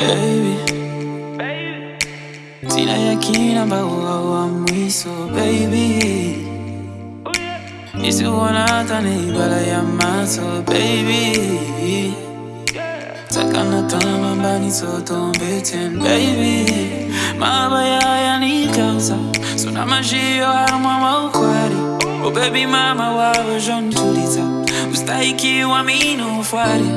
baby. Sina yakina mbauauamwiso baby. Nisiwona hata neibala ya maso baby. Takana tama mbanisotombeten baby. Mabaya yanikausa suna majiyo amwama ukwari. Oh, baby mama wawe jontuliza ustaikiwa minofari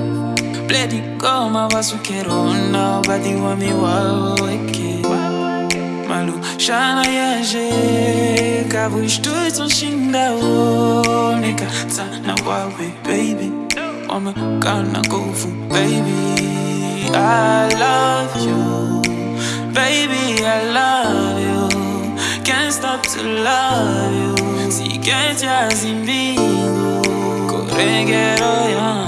bledi koma vasukerona badi wami waweke malu shana yaje kavu ishtuitson shindaoneka tsana wawe baby. Wamekana nguvu baby. I love you baby I love you. Can't stop to love you. Si sikenjazi mbingu korengero yangu yeah